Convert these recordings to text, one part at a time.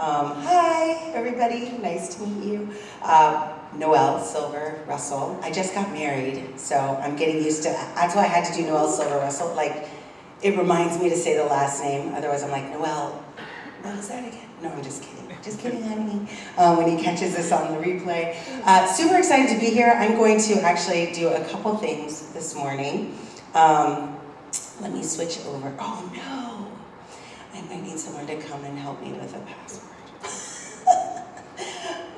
Um, hi, everybody. Nice to meet you. Uh, Noelle Silver Russell. I just got married, so I'm getting used to. that. That's why I had to do Noelle Silver Russell. Like, it reminds me to say the last name. Otherwise, I'm like Noelle. What was that again? No, I'm just kidding. Just kidding, honey. Um, when he catches us on the replay. Uh, super excited to be here. I'm going to actually do a couple things this morning. Um, let me switch over. Oh no! I might need someone to come and help me with a password.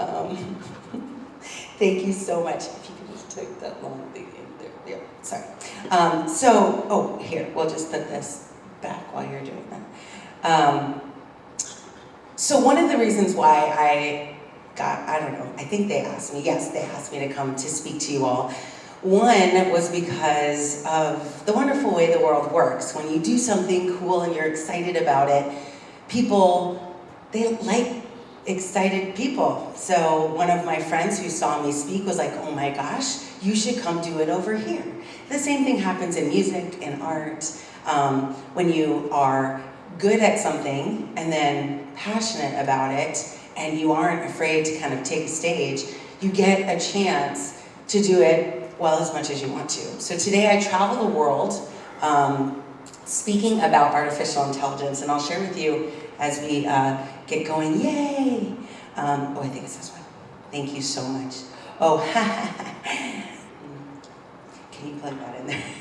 Um, thank you so much. If you could just take that long thing in there. Yeah, sorry. Um, so, oh, here, we'll just put this back while you're doing that. Um, so one of the reasons why I got, I don't know, I think they asked me, yes, they asked me to come to speak to you all. One was because of the wonderful way the world works. When you do something cool and you're excited about it, people, they like excited people. So one of my friends who saw me speak was like, oh my gosh, you should come do it over here. The same thing happens in music, in art, um, when you are good at something and then passionate about it and you aren't afraid to kind of take a stage, you get a chance to do it well as much as you want to. So today I travel the world um, speaking about artificial intelligence and I'll share with you as we uh, get going, yay! Um, oh, I think it's this one. Thank you so much. Oh, can you plug that in there?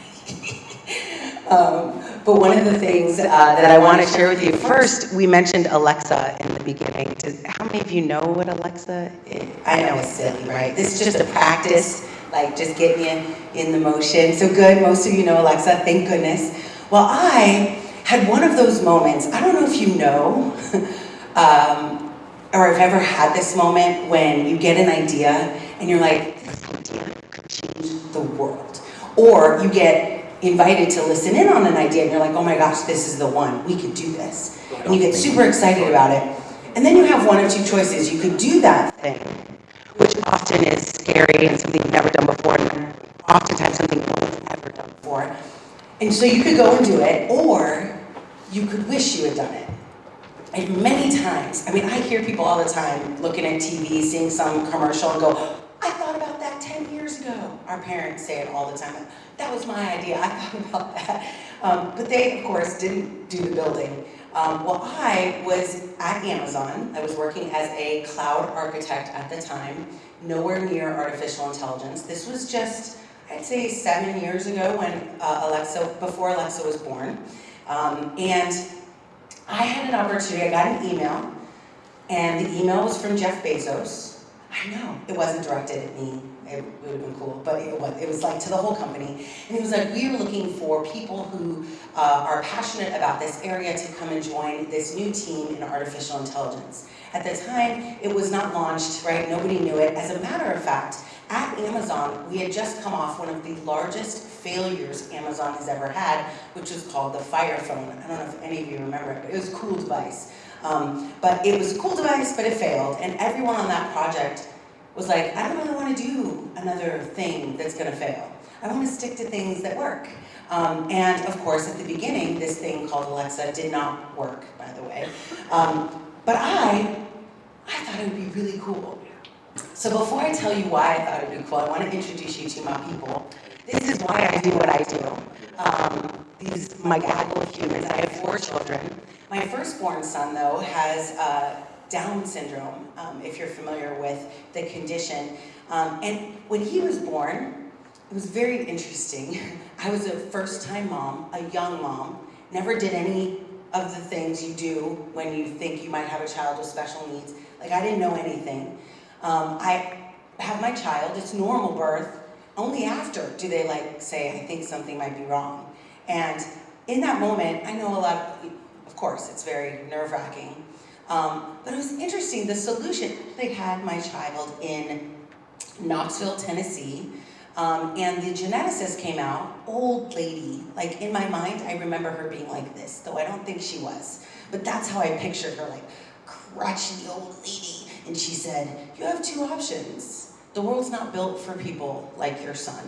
Um, but one of the things uh, that I want to share with you, first, we mentioned Alexa in the beginning. Does, how many of you know what Alexa is? I know it's silly, right? This is just a practice, like just get me in, in the motion. So good, most of you know Alexa, thank goodness. Well, I had one of those moments, I don't know if you know, um, or have ever had this moment when you get an idea and you're like, this idea could change the world. Or you get invited to listen in on an idea and you're like, oh my gosh, this is the one, we could do this. And you get super excited about it. And then you have one of two choices. You could do that thing, which often is scary and something you've never done before, and oftentimes something no one's ever done before. And so you could go and do it, or you could wish you had done it. And many times, I mean, I hear people all the time looking at TV, seeing some commercial and go, I thought about that 10 years ago. Our parents say it all the time that was my idea, I thought about that. Um, but they, of course, didn't do the building. Um, well, I was at Amazon. I was working as a cloud architect at the time, nowhere near artificial intelligence. This was just, I'd say seven years ago when uh, Alexa, before Alexa was born. Um, and I had an opportunity, I got an email, and the email was from Jeff Bezos. I know, it wasn't directed at me it would have been cool, but it was, it was like to the whole company. And he was like, we are looking for people who uh, are passionate about this area to come and join this new team in artificial intelligence. At the time, it was not launched, right? Nobody knew it. As a matter of fact, at Amazon, we had just come off one of the largest failures Amazon has ever had, which was called the Fire Phone. I don't know if any of you remember it, but it was a cool device. Um, but it was a cool device, but it failed. And everyone on that project was like, I don't really want to do another thing that's going to fail. I want to stick to things that work. Um, and of course, at the beginning, this thing called Alexa did not work, by the way. Um, but I, I thought it would be really cool. So before I tell you why I thought it would be cool, I want to introduce you to my people. This is why I do what I do. Um, these, my gaggle of humans, I have four children. My firstborn son, though, has uh, down syndrome, um, if you're familiar with the condition. Um, and when he was born, it was very interesting. I was a first-time mom, a young mom, never did any of the things you do when you think you might have a child with special needs. Like, I didn't know anything. Um, I have my child, it's normal birth. Only after do they like say, I think something might be wrong. And in that moment, I know a lot of, of course, it's very nerve-wracking. Um, but it was interesting, the solution, they had my child in Knoxville, Tennessee, um, and the geneticist came out, old lady, like in my mind, I remember her being like this, though I don't think she was. But that's how I pictured her, like crotchety old lady. And she said, you have two options. The world's not built for people like your son.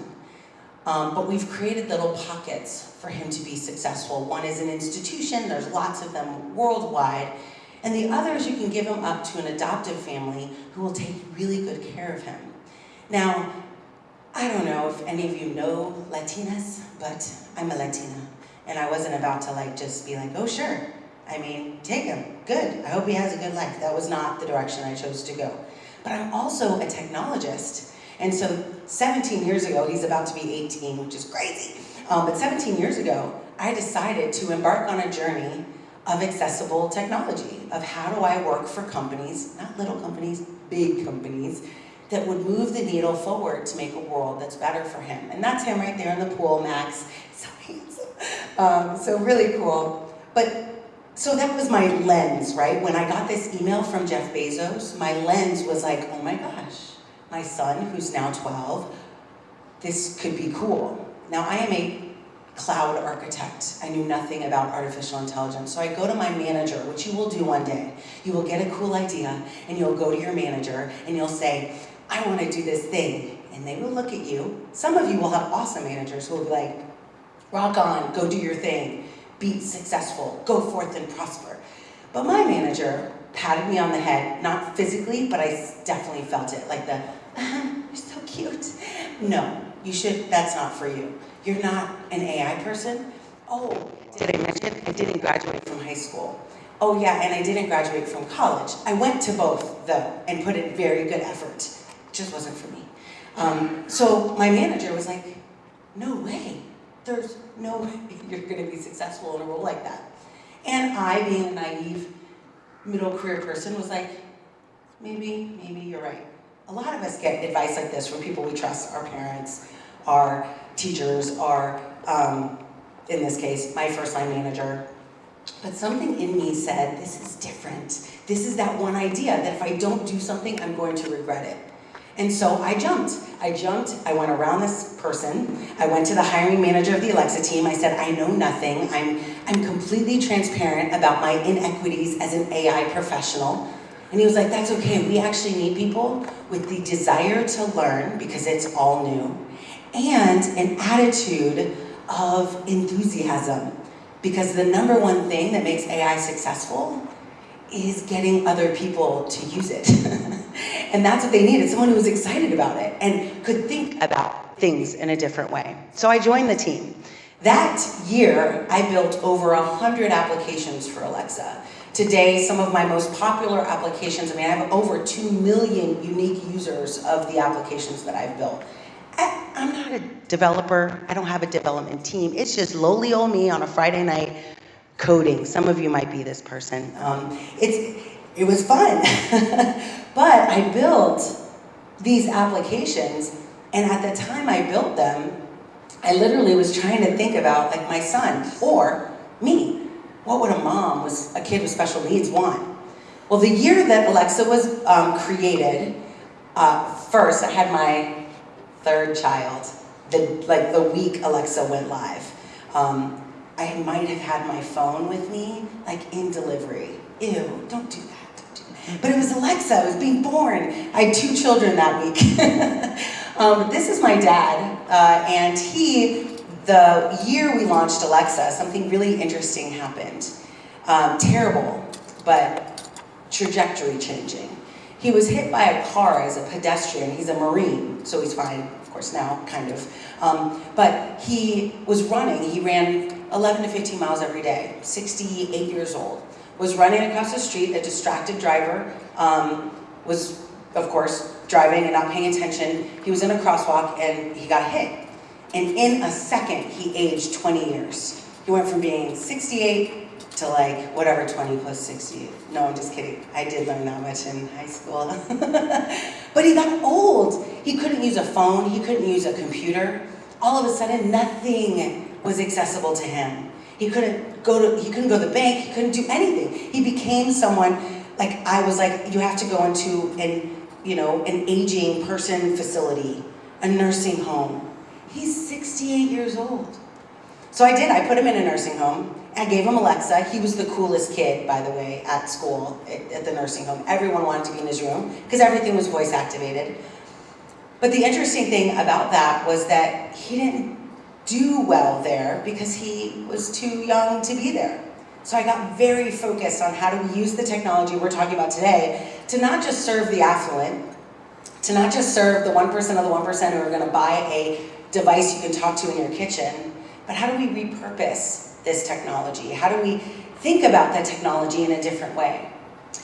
Um, but we've created little pockets for him to be successful. One is an institution, there's lots of them worldwide, And the others, you can give him up to an adoptive family who will take really good care of him. Now, I don't know if any of you know Latinas, but I'm a Latina. And I wasn't about to like just be like, oh sure. I mean, take him, good. I hope he has a good life. That was not the direction I chose to go. But I'm also a technologist. And so 17 years ago, he's about to be 18, which is crazy. Um, but 17 years ago, I decided to embark on a journey of accessible technology, of how do I work for companies, not little companies, big companies, that would move the needle forward to make a world that's better for him. And that's him right there in the pool, Max. So handsome. Um, so really cool. But so that was my lens, right? When I got this email from Jeff Bezos, my lens was like, oh my gosh, my son, who's now 12, this could be cool. Now I am a cloud architect. I knew nothing about artificial intelligence. So I go to my manager, which you will do one day. You will get a cool idea and you'll go to your manager and you'll say, I want to do this thing. And they will look at you. Some of you will have awesome managers who will be like, rock on, go do your thing, be successful, go forth and prosper. But my manager patted me on the head, not physically, but I definitely felt it, like the, uh, you're so cute. No, you should, that's not for you. You're not an AI person? Oh, did I mention I didn't graduate from high school? Oh yeah, and I didn't graduate from college. I went to both though, and put in very good effort. It just wasn't for me. Um, so my manager was like, no way. There's no you're gonna be successful in a role like that. And I, being a naive middle career person, was like, maybe, maybe you're right. A lot of us get advice like this from people we trust, our parents, our teachers, our, um, in this case, my first line manager. But something in me said, this is different. This is that one idea that if I don't do something, I'm going to regret it. And so I jumped. I jumped, I went around this person, I went to the hiring manager of the Alexa team, I said, I know nothing, I'm, I'm completely transparent about my inequities as an AI professional. And he was like, that's okay, we actually need people with the desire to learn, because it's all new, and an attitude of enthusiasm. Because the number one thing that makes AI successful is getting other people to use it. and that's what they needed, someone who was excited about it and could think about things in a different way. So I joined the team. That year, I built over 100 applications for Alexa. Today, some of my most popular applications, I mean, I have over 2 million unique users of the applications that I've built. I, am not a developer, I don't have a development team. It's just lowly old me on a Friday night coding. Some of you might be this person. Um, it's, it was fun. but I built these applications, and at the time I built them, I literally was trying to think about like my son or me. What would a mom with a kid with special needs want? Well, the year that Alexa was um, created, uh, first I had my third child, the, like the week Alexa went live. Um, I might have had my phone with me, like in delivery. Ew, don't do that. But it was Alexa, I was being born. I had two children that week. um, this is my dad, uh, and he, the year we launched Alexa, something really interesting happened. Um, terrible, but trajectory changing. He was hit by a car as a pedestrian. He's a Marine, so he's fine, of course, now, kind of. Um, but he was running. He ran 11 to 15 miles every day, 68 years old. Was running across the street, a distracted driver, um, was, of course, driving and not paying attention. He was in a crosswalk and he got hit. And in a second, he aged 20 years. He went from being 68 to like whatever 20 plus 60. No, I'm just kidding. I did learn that much in high school. but he got old. He couldn't use a phone, he couldn't use a computer. All of a sudden, nothing was accessible to him. He couldn't go to, he couldn't go to the bank, he couldn't do anything. He became someone, like I was like, you have to go into an, you know, an aging person facility, a nursing home. He's 68 years old. So I did, I put him in a nursing home. I gave him Alexa. He was the coolest kid, by the way, at school, at the nursing home. Everyone wanted to be in his room because everything was voice activated. But the interesting thing about that was that he didn't do well there because he was too young to be there. So I got very focused on how do we use the technology we're talking about today to not just serve the affluent, to not just serve the 1% of the 1% who are gonna buy a device you can talk to in your kitchen, but how do we repurpose this technology? How do we think about that technology in a different way?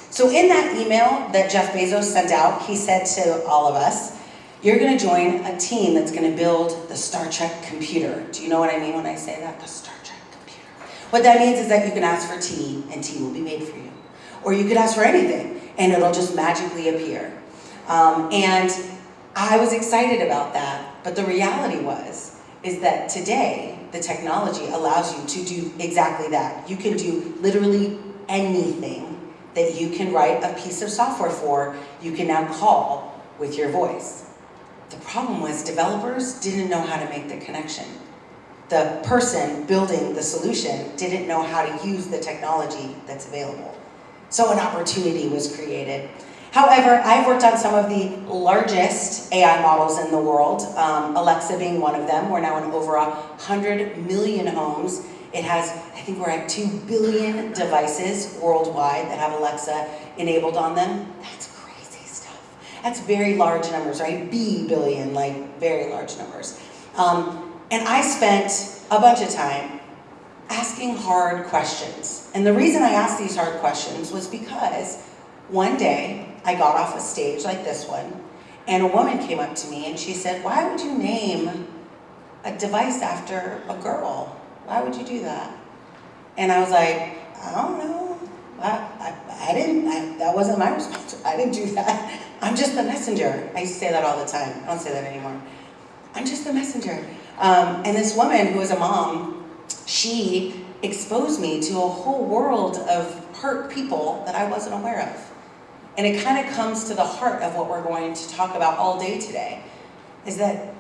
So in that email that Jeff Bezos sent out, he said to all of us, you're gonna join a team that's gonna build the Star Trek computer. Do you know what I mean when I say that? The Star Trek computer. What that means is that you can ask for tea and tea will be made for you. Or you could ask for anything and it'll just magically appear. Um, and I was excited about that, but the reality was, is that today, the technology allows you to do exactly that. You can do literally anything that you can write a piece of software for, you can now call with your voice. The problem was developers didn't know how to make the connection. The person building the solution didn't know how to use the technology that's available. So an opportunity was created. However, I've worked on some of the largest AI models in the world, um, Alexa being one of them. We're now in over 100 million homes. It has, I think we're at 2 billion devices worldwide that have Alexa enabled on them. That's. That's very large numbers, right? B billion, like very large numbers. Um, and I spent a bunch of time asking hard questions. And the reason I asked these hard questions was because one day I got off a stage like this one, and a woman came up to me and she said, why would you name a device after a girl? Why would you do that? And I was like, I don't know. I, I, I didn't, I, that wasn't my response. I didn't do that. I'm just the messenger. I say that all the time. I don't say that anymore. I'm just the messenger. Um, and this woman who was a mom, she exposed me to a whole world of hurt people that I wasn't aware of. And it kind of comes to the heart of what we're going to talk about all day today, is that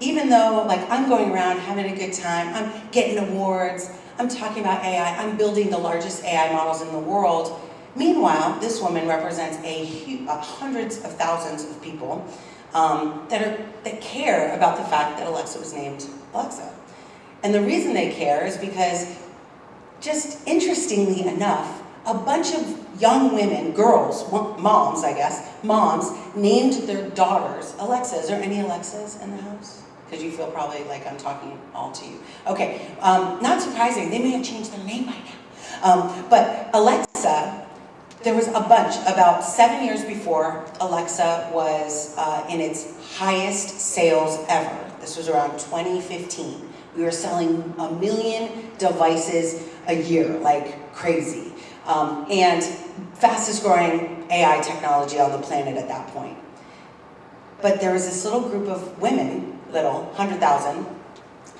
even though like I'm going around having a good time, I'm getting awards, I'm talking about AI, I'm building the largest AI models in the world, meanwhile, this woman represents a uh, hundreds of thousands of people um, that, are, that care about the fact that Alexa was named Alexa. And the reason they care is because, just interestingly enough, a bunch of young women, girls, moms, I guess, moms, named their daughters Alexa. Is there any Alexas in the house? Because you feel probably like I'm talking all to you. Okay, um, not surprising. They may have changed their name by now. Um, but Alexa, there was a bunch, about seven years before Alexa was uh, in its highest sales ever. This was around 2015. We were selling a million devices a year, like crazy. Um, and fastest growing AI technology on the planet at that point. But there was this little group of women, little, 100,000,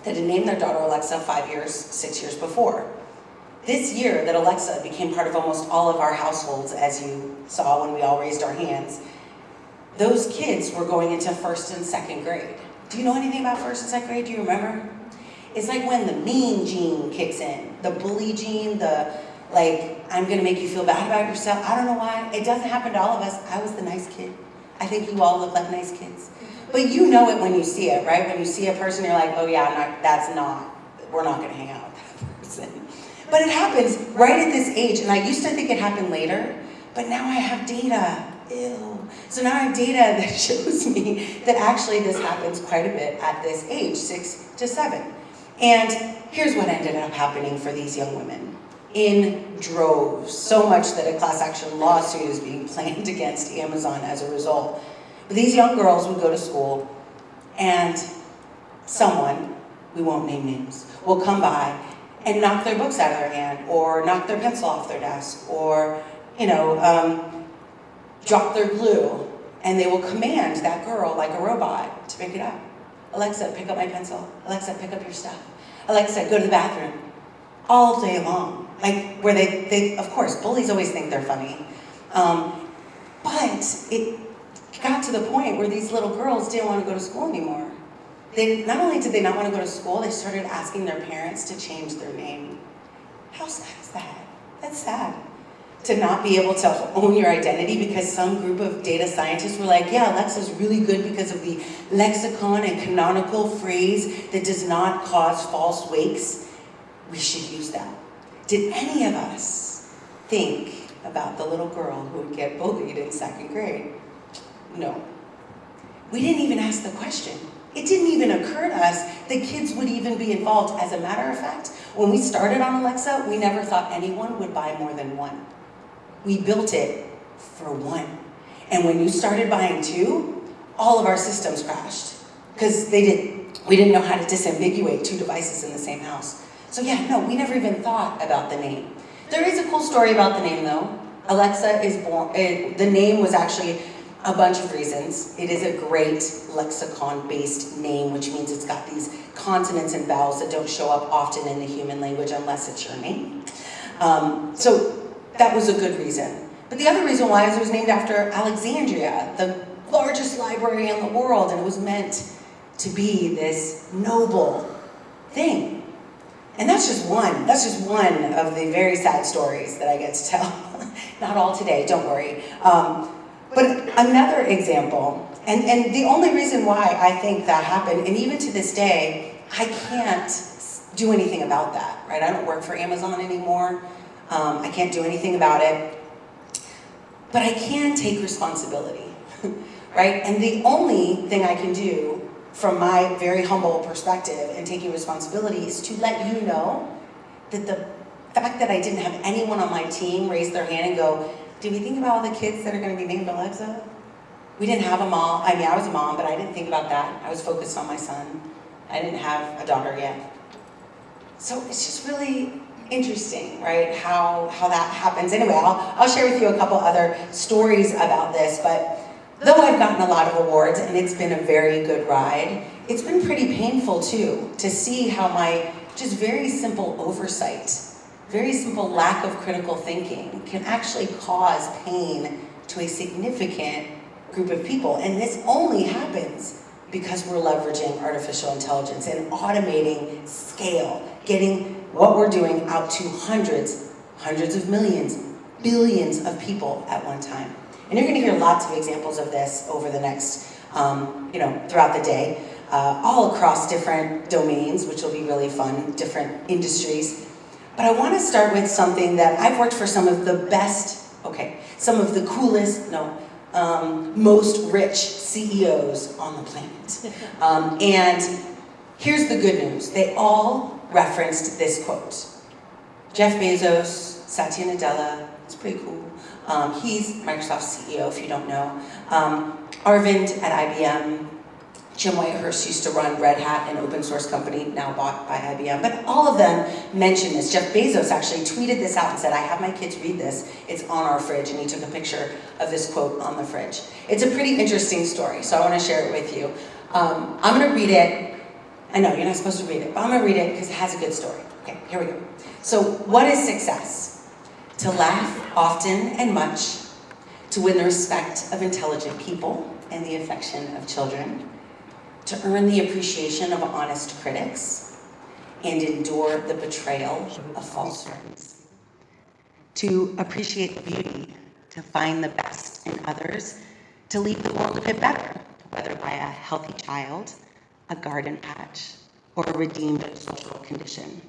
that had named their daughter Alexa five years, six years before. This year that Alexa became part of almost all of our households, as you saw when we all raised our hands, those kids were going into first and second grade. Do you know anything about first and second grade? Do you remember? It's like when the mean gene kicks in, the bully gene, the like, I'm gonna make you feel bad about yourself. I don't know why. It doesn't happen to all of us. I was the nice kid. I think you all look like nice kids. But you know it when you see it, right? When you see a person, you're like, oh yeah, not, that's not, we're not gonna hang out. But it happens right at this age, and I used to think it happened later, but now I have data. Ew. So now I have data that shows me that actually this happens quite a bit at this age, six to seven. And here's what ended up happening for these young women in droves, so much that a class action lawsuit is being planned against Amazon as a result. But these young girls would go to school and someone, we won't name names, will come by and knock their books out of their hand or knock their pencil off their desk or, you know, um, drop their glue and they will command that girl like a robot to pick it up. Alexa, pick up my pencil. Alexa, pick up your stuff. Alexa, go to the bathroom. All day long. Like, where they, they, of course, bullies always think they're funny. Um, but it got to the point where these little girls didn't want to go to school anymore. They, not only did they not want to go to school, they started asking their parents to change their name. How sad is that? That's sad. To not be able to own your identity because some group of data scientists were like, yeah, Alexa's really good because of the lexicon and canonical phrase that does not cause false wakes. We should use that. did any of us think about the little girl who would get bullied in second grade? No. We didn't even ask the question. It didn't even occur to us that kids would even be involved. As a matter of fact, when we started on Alexa, we never thought anyone would buy more than one. We built it for one. And when you started buying two, all of our systems crashed because they didn't, we didn't know how to disambiguate two devices in the same house. So yeah, no, we never even thought about the name. There is a cool story about the name though. Alexa is born, it, the name was actually a bunch of reasons. It is a great lexicon-based name, which means it's got these consonants and vowels that don't show up often in the human language unless it's your name. Um, so that was a good reason. But the other reason why is it was named after Alexandria, the largest library in the world, and it was meant to be this noble thing. And that's just one, that's just one of the very sad stories that I get to tell. Not all today, don't worry. Um, but another example, and, and the only reason why I think that happened, and even to this day, I can't do anything about that, right? I don't work for Amazon anymore. Um, I can't do anything about it. But I can take responsibility, right? And the only thing I can do from my very humble perspective and taking responsibility is to let you know that the fact that I didn't have anyone on my team raise their hand and go, did we think about all the kids that are going to be named Alexa? We didn't have a mom. I mean, I was a mom, but I didn't think about that. I was focused on my son. I didn't have a daughter yet. So it's just really interesting, right, how, how that happens. Anyway, I'll, I'll share with you a couple other stories about this, but Though I've gotten a lot of awards and it's been a very good ride, it's been pretty painful too to see how my just very simple oversight, very simple lack of critical thinking can actually cause pain to a significant group of people. And this only happens because we're leveraging artificial intelligence and automating scale, getting what we're doing out to hundreds, hundreds of millions, billions of people at one time. And you're going to hear lots of examples of this over the next, um, you know, throughout the day, uh, all across different domains, which will be really fun, different industries. But I want to start with something that I've worked for some of the best, okay, some of the coolest, no, um, most rich CEOs on the planet. Um, and here's the good news. They all referenced this quote. Jeff Bezos, Satya Nadella, it's pretty cool. Um, he's Microsoft's CEO, if you don't know. Um, Arvind at IBM, Jim Whitehurst used to run Red Hat, an open source company now bought by IBM. But all of them mentioned this. Jeff Bezos actually tweeted this out and said, I have my kids read this. It's on our fridge. And he took a picture of this quote on the fridge. It's a pretty interesting story, so I want to share it with you. Um, I'm going to read it. I know, you're not supposed to read it, but I'm going to read it because it has a good story. Okay, here we go. So what is success? to laugh often and much, to win the respect of intelligent people and the affection of children, to earn the appreciation of honest critics, and endure the betrayal of false friends, to appreciate beauty, to find the best in others, to leave the world a bit better, whether by a healthy child, a garden patch, or a redeemed social condition,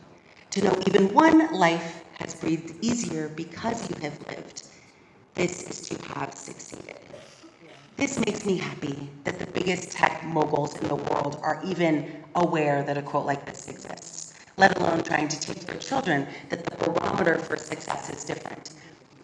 to know even one life has breathed easier because you have lived. This is to have succeeded. This makes me happy that the biggest tech moguls in the world are even aware that a quote like this exists, let alone trying to teach their children that the barometer for success is different.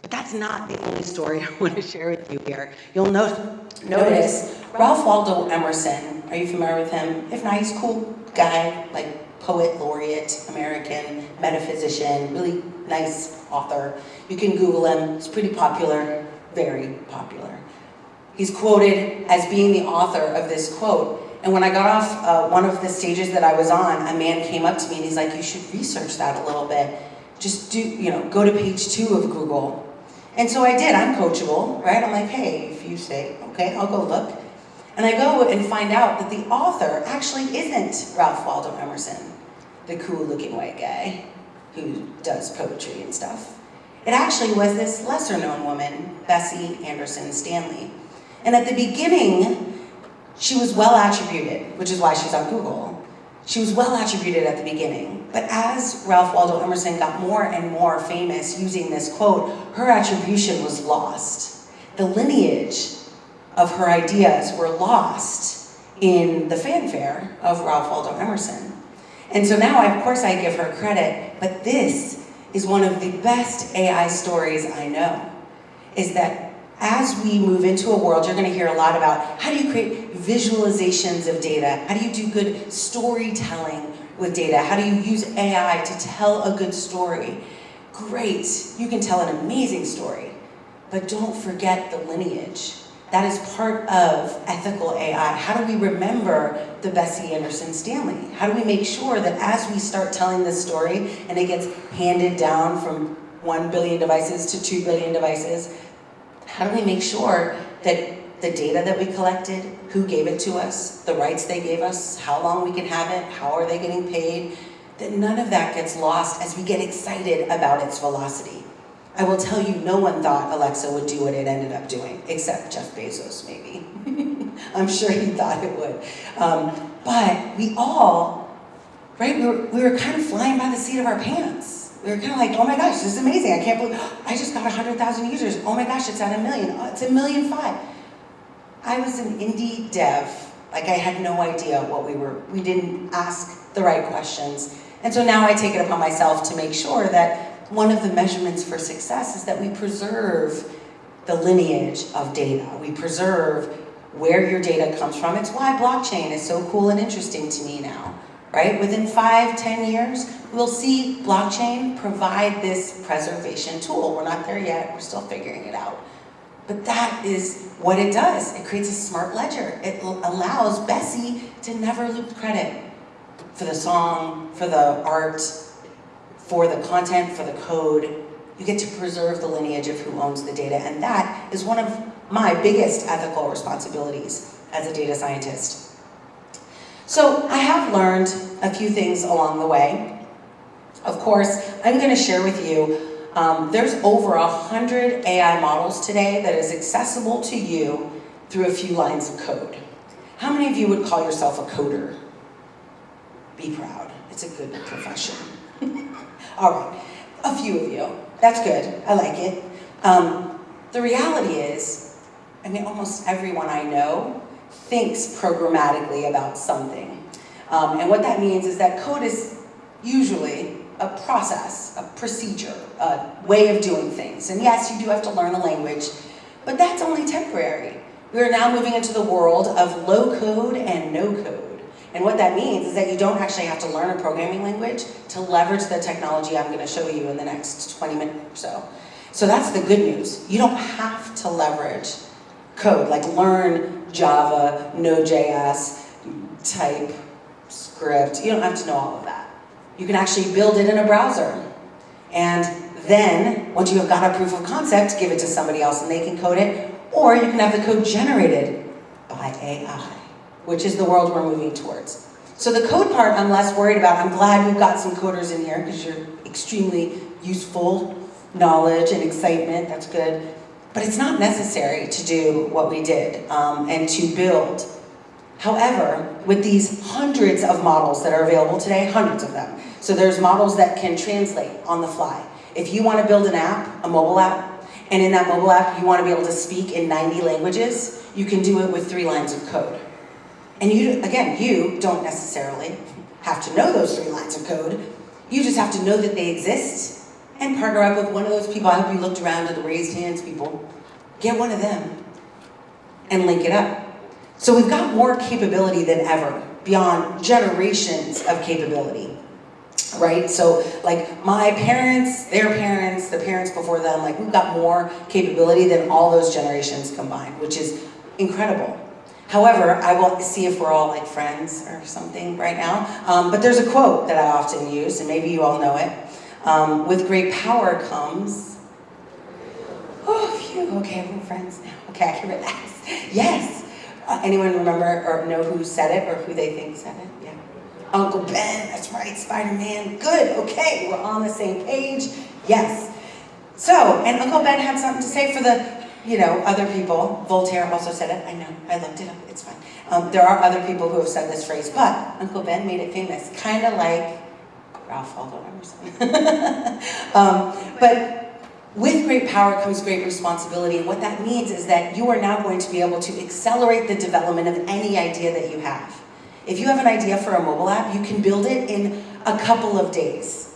But that's not the only story I want to share with you here. You'll note, notice Ralph Waldo Emerson. Are you familiar with him? If not, he's a cool guy, like poet laureate, American, metaphysician, really nice author. You can Google him, he's pretty popular, very popular. He's quoted as being the author of this quote. And when I got off uh, one of the stages that I was on, a man came up to me and he's like, you should research that a little bit. Just do, you know, go to page two of Google. And so I did, I'm coachable, right? I'm like, hey, if you say, okay, I'll go look. And I go and find out that the author actually isn't Ralph Waldo Emerson, the cool looking white guy who does poetry and stuff. It actually was this lesser known woman, Bessie Anderson Stanley. And at the beginning, she was well attributed, which is why she's on Google. She was well attributed at the beginning, but as Ralph Waldo Emerson got more and more famous using this quote, her attribution was lost. The lineage of her ideas were lost in the fanfare of Ralph Waldo Emerson. And so now, of course, I give her credit, but this is one of the best AI stories I know, is that as we move into a world, you're going to hear a lot about how do you create visualizations of data? How do you do good storytelling with data? How do you use AI to tell a good story? Great, you can tell an amazing story, but don't forget the lineage. That is part of ethical AI. How do we remember the Bessie Anderson Stanley? How do we make sure that as we start telling this story and it gets handed down from 1 billion devices to 2 billion devices, how do we make sure that the data that we collected, who gave it to us, the rights they gave us, how long we can have it, how are they getting paid, that none of that gets lost as we get excited about its velocity. I will tell you, no one thought Alexa would do what it ended up doing, except Jeff Bezos, maybe. I'm sure he thought it would. Um, but we all, right, we were, we were kind of flying by the seat of our pants. We were kind of like, oh my gosh, this is amazing. I can't believe, I just got 100,000 users. Oh my gosh, it's at a million. Oh, it's a million five. I was an indie dev. Like I had no idea what we were, we didn't ask the right questions. And so now I take it upon myself to make sure that one of the measurements for success is that we preserve the lineage of data. We preserve where your data comes from. It's why blockchain is so cool and interesting to me now, right? Within five, ten years, we'll see blockchain provide this preservation tool. We're not there yet, we're still figuring it out. But that is what it does. It creates a smart ledger. It allows Bessie to never lose credit for the song, for the art, for the content, for the code. You get to preserve the lineage of who owns the data, and that is one of my biggest ethical responsibilities as a data scientist. So I have learned a few things along the way. Of course, I'm going to share with you um, there's over a hundred AI models today that is accessible to you through a few lines of code. How many of you would call yourself a coder? Be proud. It's a good profession. All right, a few of you. That's good, I like it. Um, the reality is, I mean, almost everyone I know thinks programmatically about something. Um, and what that means is that code is usually a process, a procedure, a way of doing things. And yes, you do have to learn a language, but that's only temporary. We are now moving into the world of low code and no code. And what that means is that you don't actually have to learn a programming language to leverage the technology I'm gonna show you in the next 20 minutes or so. So that's the good news. You don't have to leverage code, like learn Java, Node.js, type, script. You don't have to know all of that. You can actually build it in a browser. And then, once you have got a proof of concept, give it to somebody else and they can code it, or you can have the code generated by AI which is the world we're moving towards. So the code part I'm less worried about. I'm glad we've got some coders in here because you're extremely useful knowledge and excitement, that's good. But it's not necessary to do what we did um, and to build. However, with these hundreds of models that are available today, hundreds of them. So there's models that can translate on the fly. If you want to build an app, a mobile app, and in that mobile app you want to be able to speak in 90 languages, you can do it with three lines of code. And you, again, you don't necessarily have to know those three lines of code. You just have to know that they exist and partner up with one of those people. I hope you looked around at the raised hands people. Get one of them and link it up. So we've got more capability than ever, beyond generations of capability, right? So like my parents, their parents, the parents before them, like we've got more capability than all those generations combined, which is incredible. However, I will see if we're all like friends or something right now. Um, but there's a quote that I often use, and maybe you all know it. Um, with great power comes, oh, phew, okay, we're friends now. Okay, I can relax. Yes. Uh, anyone remember or know who said it or who they think said it? Yeah. Uncle Ben, that's right, Spider-Man. Good, okay, we're on the same page. Yes. So, and Uncle Ben had something to say for the you know, other people, Voltaire also said it, I know, I looked it up, it's fine. Um, there are other people who have said this phrase, but Uncle Ben made it famous, kind of like Ralph Waldo Emerson. um, but with great power comes great responsibility, and what that means is that you are now going to be able to accelerate the development of any idea that you have. If you have an idea for a mobile app, you can build it in a couple of days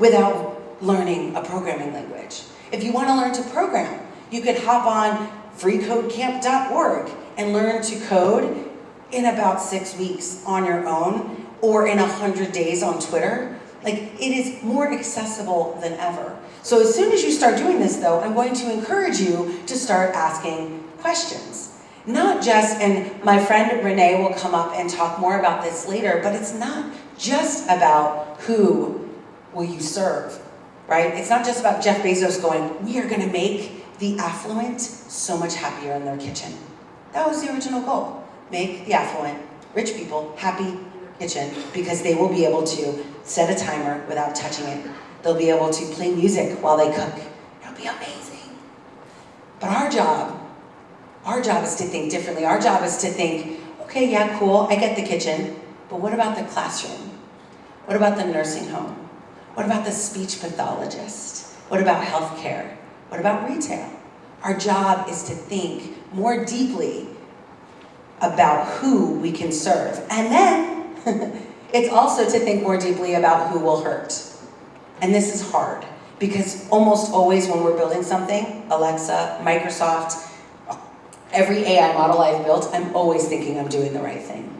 without learning a programming language. If you want to learn to program, you could hop on freecodecamp.org and learn to code in about six weeks on your own or in a hundred days on Twitter. Like, it is more accessible than ever. So as soon as you start doing this though, I'm going to encourage you to start asking questions. Not just, and my friend Renee will come up and talk more about this later, but it's not just about who will you serve, right? It's not just about Jeff Bezos going, we are gonna make the affluent so much happier in their kitchen. That was the original goal. Make the affluent, rich people, happy kitchen because they will be able to set a timer without touching it. They'll be able to play music while they cook. It'll be amazing. But our job, our job is to think differently. Our job is to think, okay, yeah, cool, I get the kitchen, but what about the classroom? What about the nursing home? What about the speech pathologist? What about healthcare? What about retail? Our job is to think more deeply about who we can serve. And then it's also to think more deeply about who will hurt. And this is hard because almost always when we're building something, Alexa, Microsoft, every AI model I've built, I'm always thinking I'm doing the right thing.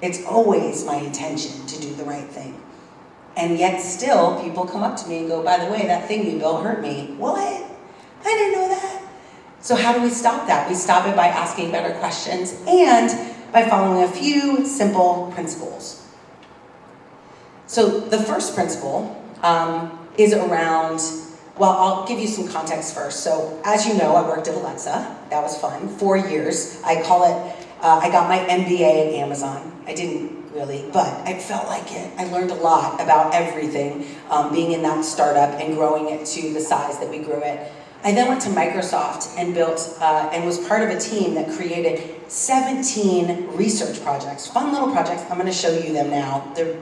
It's always my intention to do the right thing. And yet still, people come up to me and go, by the way, that thing you built hurt me. What? I didn't know that. So how do we stop that? We stop it by asking better questions and by following a few simple principles. So the first principle um, is around, well, I'll give you some context first. So as you know, I worked at Alexa. That was fun, four years. I call it, uh, I got my MBA at Amazon. I didn't really, but I felt like it. I learned a lot about everything, um, being in that startup and growing it to the size that we grew it. I then went to Microsoft and built uh, and was part of a team that created 17 research projects, fun little projects. I'm going to show you them now. They're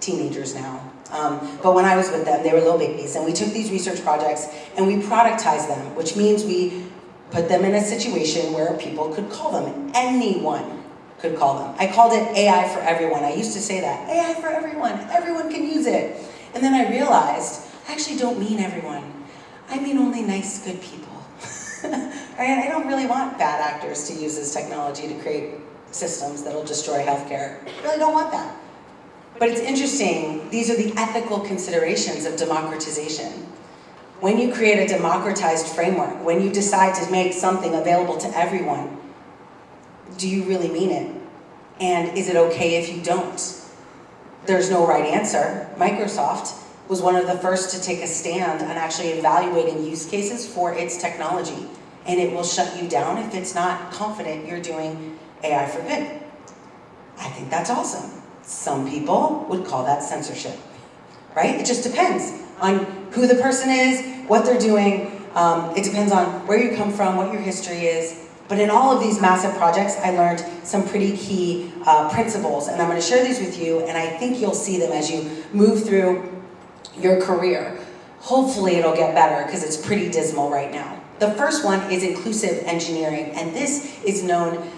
teenagers now. Um, but when I was with them, they were little babies, and we took these research projects and we productized them, which means we put them in a situation where people could call them. Anyone could call them. I called it AI for everyone. I used to say that, AI for everyone, everyone can use it. And then I realized, I actually don't mean everyone. I mean only nice, good people. I don't really want bad actors to use this technology to create systems that'll destroy healthcare. I really don't want that. But it's interesting, these are the ethical considerations of democratization. When you create a democratized framework, when you decide to make something available to everyone, do you really mean it? And is it okay if you don't? There's no right answer. Microsoft was one of the first to take a stand on actually evaluating use cases for its technology. And it will shut you down if it's not confident you're doing AI for good. I think that's awesome. Some people would call that censorship, right? It just depends on who the person is, what they're doing. Um, it depends on where you come from, what your history is. But in all of these massive projects, I learned some pretty key uh, principles, and I'm going to share these with you, and I think you'll see them as you move through your career. Hopefully it'll get better, because it's pretty dismal right now. The first one is inclusive engineering, and this is known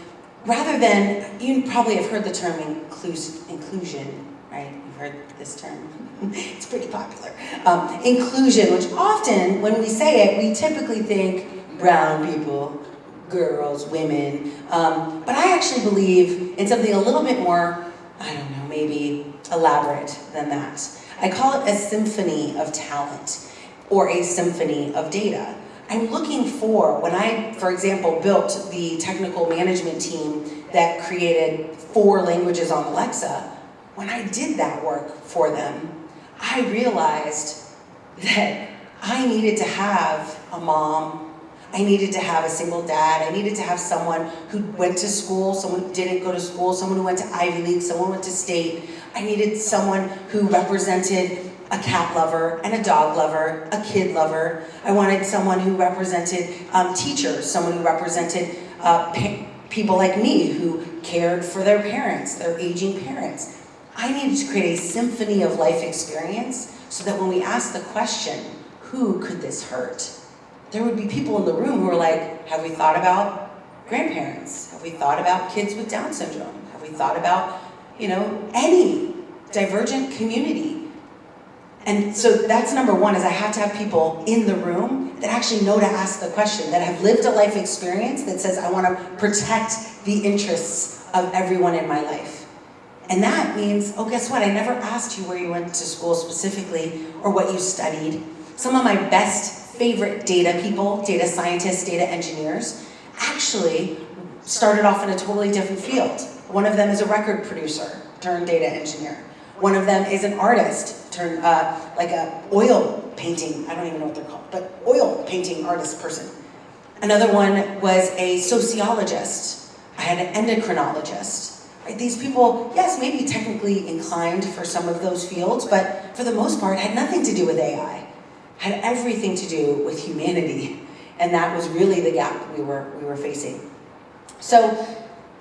rather than, you probably have heard the term inclus inclusion, right? You've heard this term. it's pretty popular. Um, inclusion, which often, when we say it, we typically think brown people, girls, women. Um, but I actually believe in something a little bit more, I don't know, maybe elaborate than that. I call it a symphony of talent or a symphony of data. I'm looking for, when I, for example, built the technical management team that created four languages on Alexa, when I did that work for them, I realized that I needed to have a mom, I needed to have a single dad, I needed to have someone who went to school, someone who didn't go to school, someone who went to Ivy League, someone who went to state. I needed someone who represented a cat lover and a dog lover, a kid lover. I wanted someone who represented um, teachers, someone who represented uh, people like me who cared for their parents, their aging parents. I needed to create a symphony of life experience so that when we ask the question, who could this hurt? There would be people in the room who were like, have we thought about grandparents? Have we thought about kids with Down syndrome? Have we thought about, you know, any divergent community? And so that's number one is I have to have people in the room that actually know to ask the question, that have lived a life experience that says, I want to protect the interests of everyone in my life. And that means, oh, guess what? I never asked you where you went to school specifically or what you studied. Some of my best favorite data people, data scientists, data engineers, actually started off in a totally different field. One of them is a record producer turned data engineer. One of them is an artist turned uh, like a oil painting, I don't even know what they're called, but oil painting artist person. Another one was a sociologist. I had an endocrinologist. Right? These people, yes, maybe technically inclined for some of those fields, but for the most part had nothing to do with AI. Had everything to do with humanity. And that was really the gap we were, we were facing. So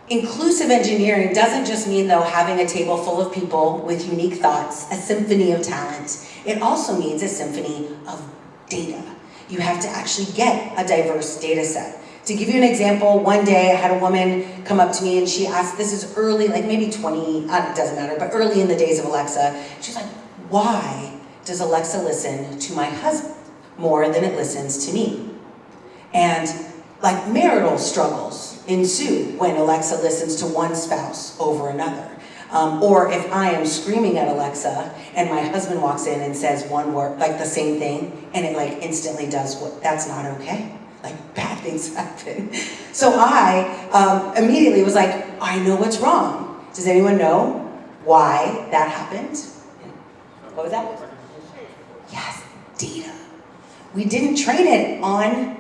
inclusive engineering doesn't just mean though having a table full of people with unique thoughts, a symphony of talent. It also means a symphony of data. You have to actually get a diverse data set. To give you an example, one day I had a woman come up to me and she asked, this is early, like maybe 20, uh, it doesn't matter, but early in the days of Alexa, she's like, why does Alexa listen to my husband more than it listens to me? And like marital struggles ensue when Alexa listens to one spouse over another. Um, or if I am screaming at Alexa and my husband walks in and says one word, like the same thing, and it like instantly does what, that's not okay. Like bad things happen. So I um, immediately was like, I know what's wrong. Does anyone know why that happened? What was that? Yes, data. We didn't train it on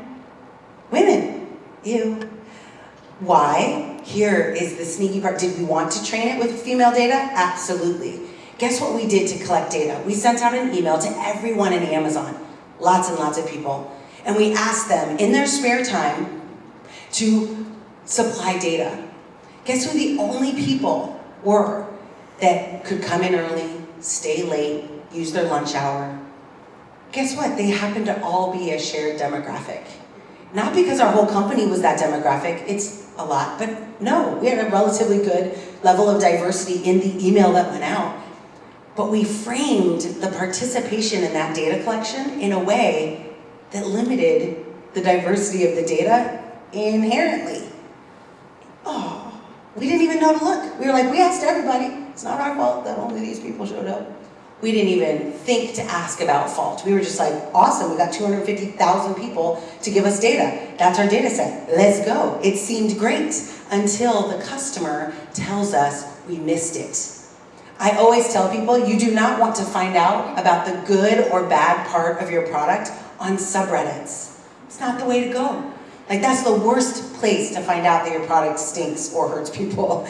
Women, ew. Why? Here is the sneaky part. Did we want to train it with female data? Absolutely. Guess what we did to collect data? We sent out an email to everyone in Amazon, lots and lots of people, and we asked them in their spare time to supply data. Guess who the only people were that could come in early, stay late, use their lunch hour? Guess what? They happen to all be a shared demographic. Not because our whole company was that demographic, it's a lot, but no, we had a relatively good level of diversity in the email that went out. But we framed the participation in that data collection in a way that limited the diversity of the data inherently. Oh, we didn't even know to look. We were like, we asked everybody. It's not our fault that only these people showed up. We didn't even think to ask about fault. We were just like, awesome, we got 250,000 people to give us data. That's our data set, let's go. It seemed great until the customer tells us we missed it. I always tell people, you do not want to find out about the good or bad part of your product on subreddits. It's not the way to go. Like that's the worst place to find out that your product stinks or hurts people.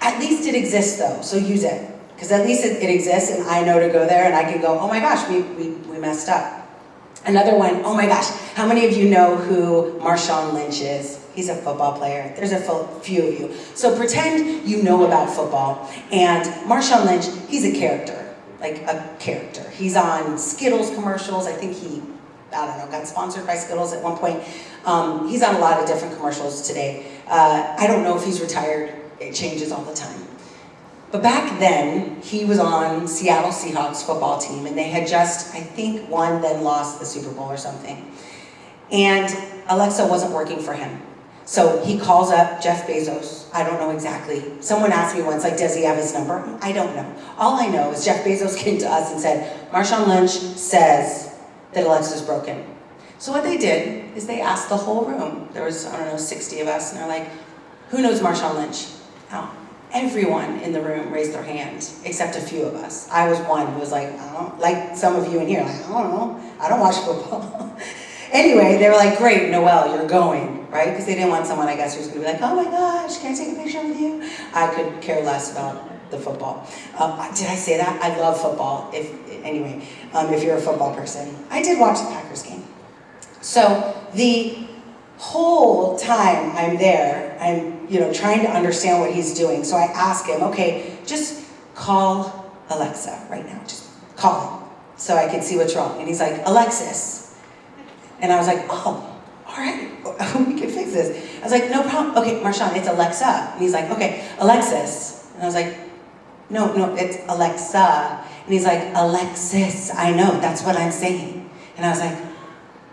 At least it exists though, so use it. Because at least it, it, exists and I know to go there and I can go, oh my gosh, we, we, we messed up. Another one, oh my gosh, how many of you know who Marshawn Lynch is? He's a football player. There's a few of you. So pretend you know about football. And Marshawn Lynch, he's a character, like a character. He's on Skittles commercials. I think he, I don't know, got sponsored by Skittles at one point. Um, he's on a lot of different commercials today. Uh, I don't know if he's retired. It changes all the time. But back then, he was on Seattle Seahawks football team, and they had just, I think, won, then lost the Super Bowl or something. And Alexa wasn't working for him. So he calls up Jeff Bezos. I don't know exactly. Someone asked me once, like, does he have his number? I don't know. All I know is Jeff Bezos came to us and said, Marshawn Lynch says that Alexa's broken. So what they did is they asked the whole room. There was, I don't know, 60 of us, and they're like, who knows Marshawn Lynch? Oh, everyone in the room raised their hand, except a few of us. I was one who was like, I don't, like some of you in here, like, I don't know, I don't watch football. anyway, they were like, great, Noelle, you're going, right? Because they didn't want someone, I guess, who's gonna be like, oh my gosh, can I take a picture with you? I could care less about the football. Um, did I say that? I love football. If anyway, um, if you're a football person. I did watch the Packers game. So the whole time I'm there, I'm you know trying to understand what he's doing. So I ask him, okay, just call Alexa right now. Just call him so I can see what's wrong. And he's like, Alexis. And I was like, oh, all right, we can fix this. I was like, no problem. Okay, Marshawn, it's Alexa. And he's like, okay, Alexis. And I was like, no, no, it's Alexa. And he's like, Alexis, I know, that's what I'm saying. And I was like,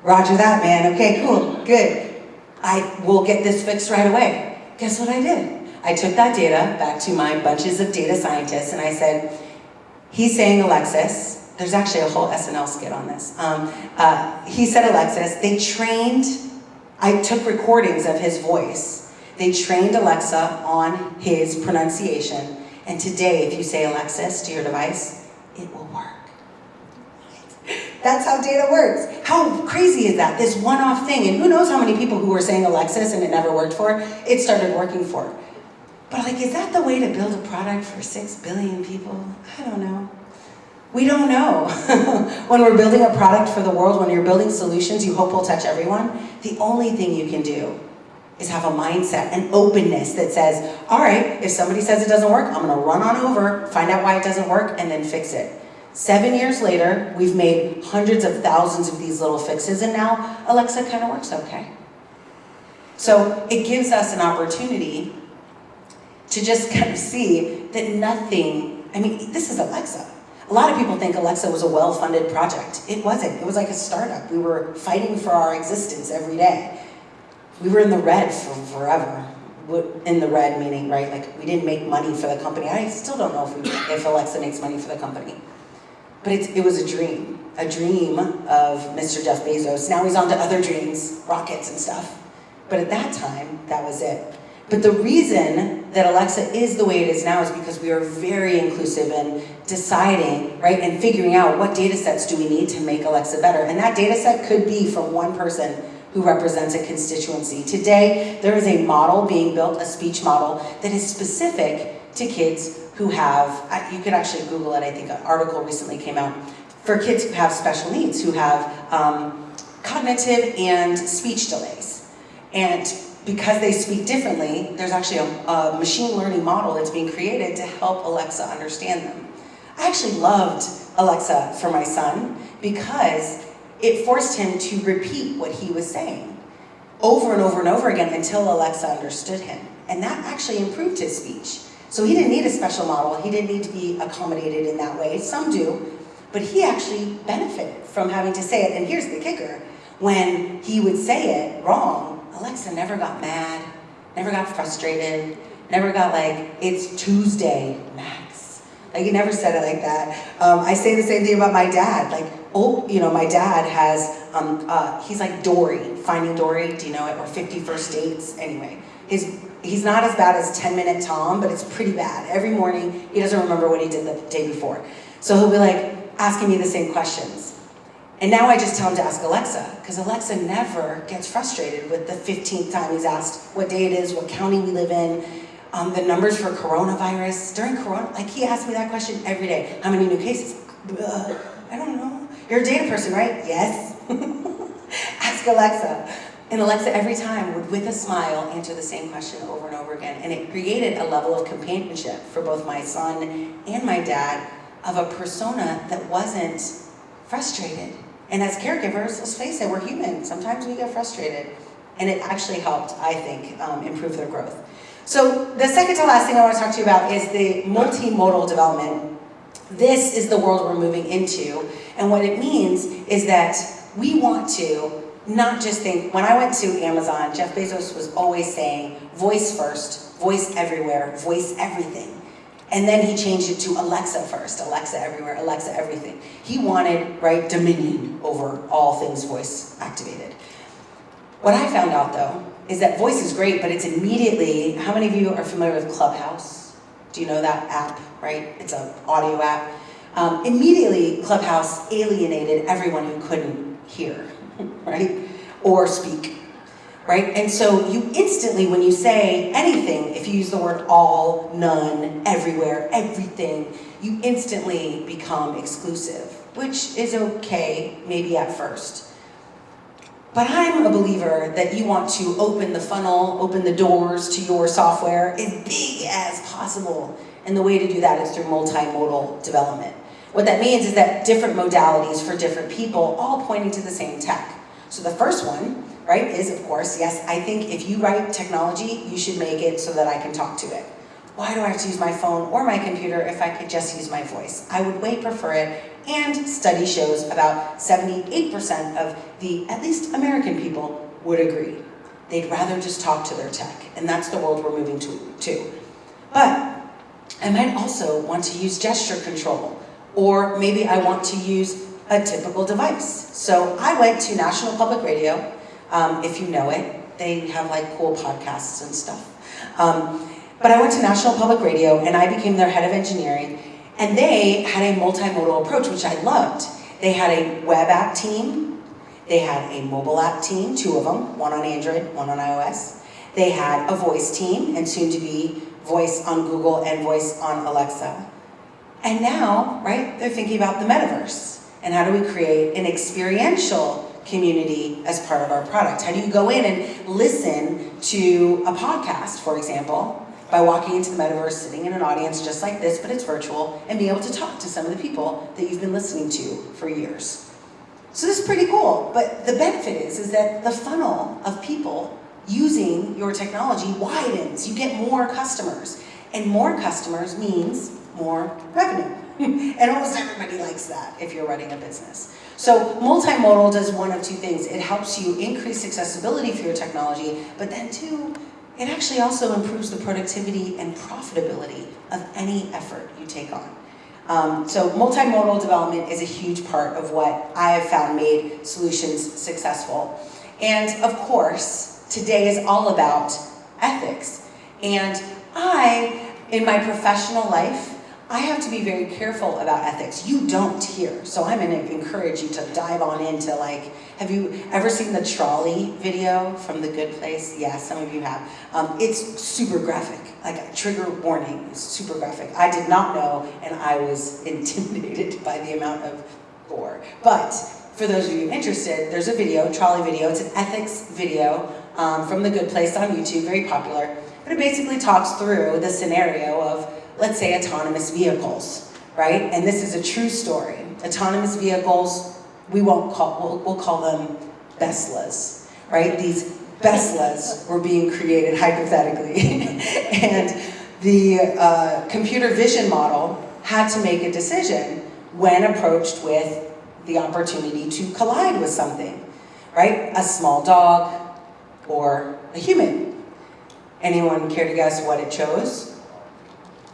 roger that, man. Okay, cool, good. I will get this fixed right away. Guess what I did? I took that data back to my bunches of data scientists and I said, he's saying Alexis. There's actually a whole SNL skit on this. Um, uh, he said Alexis. They trained, I took recordings of his voice. They trained Alexa on his pronunciation and today, if you say Alexis to your device, it will work. That's how data works. How crazy is that? This one-off thing, and who knows how many people who were saying Alexis and it never worked for, it started working for. But like, is that the way to build a product for six billion people? I don't know. We don't know. when we're building a product for the world, when you're building solutions you hope will touch everyone, the only thing you can do is have a mindset, an openness that says, all right, if somebody says it doesn't work, I'm gonna run on over, find out why it doesn't work, and then fix it. Seven years later, we've made hundreds of thousands of these little fixes, and now Alexa kind of works okay. So it gives us an opportunity to just kind of see that nothing, I mean, this is Alexa. A lot of people think Alexa was a well-funded project. It wasn't. It was like a startup. We were fighting for our existence every day we were in the red for forever. In the red meaning, right, like we didn't make money for the company. I still don't know if, we, if Alexa makes money for the company. But it, it was a dream, a dream of Mr. Jeff Bezos. Now he's on to other dreams, rockets and stuff. But at that time, that was it. But the reason that Alexa is the way it is now is because we are very inclusive in deciding, right, and figuring out what data sets do we need to make Alexa better. And that data set could be from one person who represents a constituency. Today, there is a model being built, a speech model, that is specific to kids who have, you could actually Google it, I think an article recently came out, for kids who have special needs, who have um, cognitive and speech delays. And because they speak differently, there's actually a, a machine learning model that's being created to help Alexa understand them. I actually loved Alexa for my son because it forced him to repeat what he was saying over and over and over again until Alexa understood him. And that actually improved his speech. So he didn't need a special model. He didn't need to be accommodated in that way. Some do. But he actually benefited from having to say it. And here's the kicker. When he would say it wrong, Alexa never got mad, never got frustrated, never got like, it's Tuesday, Max. Like he never said it like that. Um, I say the same thing about my dad. Like, oh, you know, my dad has, um, uh, he's like Dory, Finding Dory, do you know it, or 50 First Dates, anyway. His, he's not as bad as 10 Minute Tom, but it's pretty bad. Every morning, he doesn't remember what he did the day before. So he'll be like, asking me the same questions. And now I just tell him to ask Alexa, because Alexa never gets frustrated with the 15th time he's asked what day it is, what county we live in, um, the numbers for coronavirus. During corona, like he asks me that question every day. How many new cases? Uh, I don't know. You're a data person, right? Yes. Ask Alexa. And Alexa every time would, with a smile, answer the same question over and over again. And it created a level of companionship for both my son and my dad of a persona that wasn't frustrated. And as caregivers, let's face it, we're human. Sometimes we get frustrated. And it actually helped, I think, um, improve their growth. So the second to last thing I want to talk to you about is the multimodal development this is the world we're moving into. And what it means is that we want to not just think, when I went to Amazon, Jeff Bezos was always saying, voice first, voice everywhere, voice everything. And then he changed it to Alexa first, Alexa everywhere, Alexa everything. He wanted, right, dominion over all things voice activated. What I found out though, is that voice is great, but it's immediately, how many of you are familiar with Clubhouse? Do you know that app? right? It's an audio app. Um, immediately, Clubhouse alienated everyone who couldn't hear, right? Or speak. right? And so you instantly, when you say anything, if you use the word all, none, everywhere, everything, you instantly become exclusive, which is okay, maybe at first. But I'm a believer that you want to open the funnel, open the doors to your software as big as possible. And the way to do that is through multimodal development. What that means is that different modalities for different people, all pointing to the same tech. So the first one, right, is of course, yes, I think if you write technology, you should make it so that I can talk to it. Why do I have to use my phone or my computer if I could just use my voice? I would way prefer it, and study shows about 78% of the, at least American people, would agree. They'd rather just talk to their tech, and that's the world we're moving to. to. But I might also want to use gesture control, or maybe I want to use a typical device. So I went to National Public Radio, um, if you know it. They have like cool podcasts and stuff. Um, but I went to National Public Radio and I became their head of engineering and they had a multimodal approach, which I loved. They had a web app team, they had a mobile app team, two of them, one on Android, one on iOS. They had a voice team, and soon to be voice on Google and voice on Alexa. And now, right, they're thinking about the metaverse. And how do we create an experiential community as part of our product? How do you go in and listen to a podcast, for example, by walking into the metaverse, sitting in an audience just like this, but it's virtual, and being able to talk to some of the people that you've been listening to for years. So this is pretty cool, but the benefit is, is that the funnel of people using your technology widens. You get more customers, and more customers means more revenue. and almost everybody likes that if you're running a business. So multimodal does one of two things. It helps you increase accessibility for your technology, but then two, it actually also improves the productivity and profitability of any effort you take on. Um, so multimodal development is a huge part of what I have found made solutions successful. And of course, today is all about ethics. And I, in my professional life, I have to be very careful about ethics. You don't here. So I'm gonna encourage you to dive on into like, have you ever seen the trolley video from The Good Place? Yeah, some of you have. Um, it's super graphic, like a trigger warning, super graphic. I did not know and I was intimidated by the amount of gore. But for those of you interested, there's a video, trolley video, it's an ethics video um, from The Good Place on YouTube, very popular. But it basically talks through the scenario of let's say autonomous vehicles, right? And this is a true story. Autonomous vehicles, we won't call, we'll, we'll call them Beslas, right? These Beslas were being created hypothetically. and the uh, computer vision model had to make a decision when approached with the opportunity to collide with something, right? A small dog or a human. Anyone care to guess what it chose?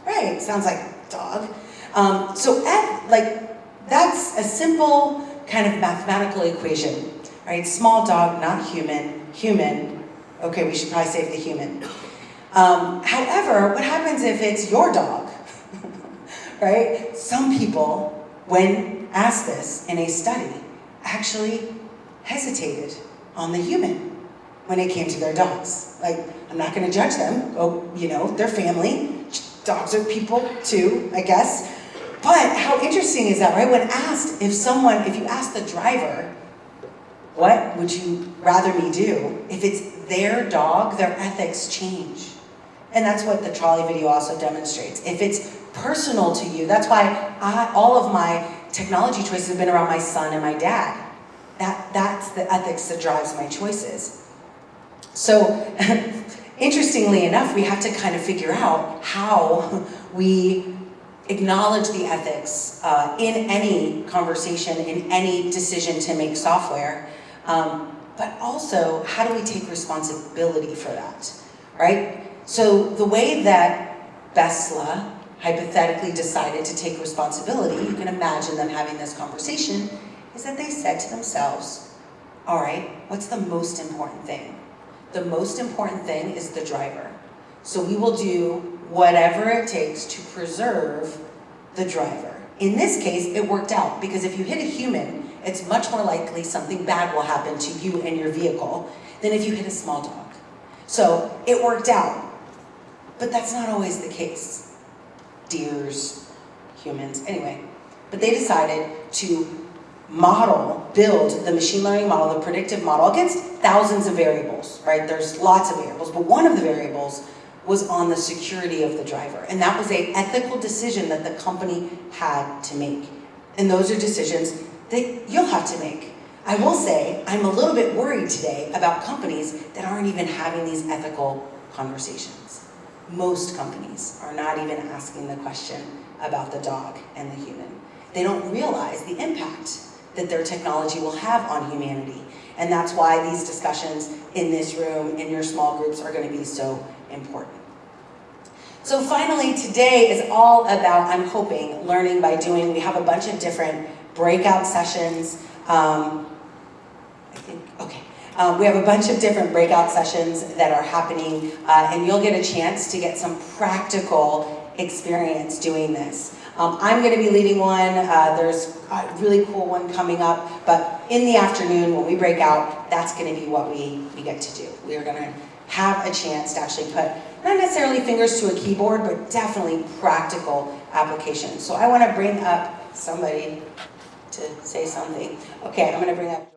Right, sounds like dog. Um, so F, like, that's a simple kind of mathematical equation, right? Small dog, not human, human. Okay, we should probably save the human. Um, however, what happens if it's your dog, right? Some people, when asked this in a study, actually hesitated on the human when it came to their dogs. Like, I'm not gonna judge them, oh, you know, their family, dogs are people too, I guess. But how interesting is that, right? When asked if someone, if you ask the driver, what would you rather me do? If it's their dog, their ethics change. And that's what the trolley video also demonstrates. If it's personal to you, that's why I, all of my technology choices have been around my son and my dad. That, that's the ethics that drives my choices. So Interestingly enough, we have to kind of figure out how we acknowledge the ethics uh, in any conversation, in any decision to make software, um, but also how do we take responsibility for that, right? So the way that Besla hypothetically decided to take responsibility, you can imagine them having this conversation, is that they said to themselves, all right, what's the most important thing? The most important thing is the driver. So we will do whatever it takes to preserve the driver. In this case, it worked out because if you hit a human, it's much more likely something bad will happen to you and your vehicle than if you hit a small dog. So it worked out. But that's not always the case. Deers, humans, anyway. But they decided to model, build the machine learning model, the predictive model against thousands of variables, right? There's lots of variables, but one of the variables was on the security of the driver. And that was a ethical decision that the company had to make. And those are decisions that you'll have to make. I will say, I'm a little bit worried today about companies that aren't even having these ethical conversations. Most companies are not even asking the question about the dog and the human. They don't realize the impact that their technology will have on humanity. And that's why these discussions in this room, in your small groups, are gonna be so important. So finally, today is all about, I'm hoping, learning by doing. We have a bunch of different breakout sessions. Um, I think, okay. Um, we have a bunch of different breakout sessions that are happening, uh, and you'll get a chance to get some practical experience doing this. Um, I'm going to be leading one. Uh, there's a really cool one coming up, but in the afternoon when we break out, that's going to be what we, we get to do. We are going to have a chance to actually put not necessarily fingers to a keyboard, but definitely practical applications. So I want to bring up somebody to say something. Okay, I'm going to bring up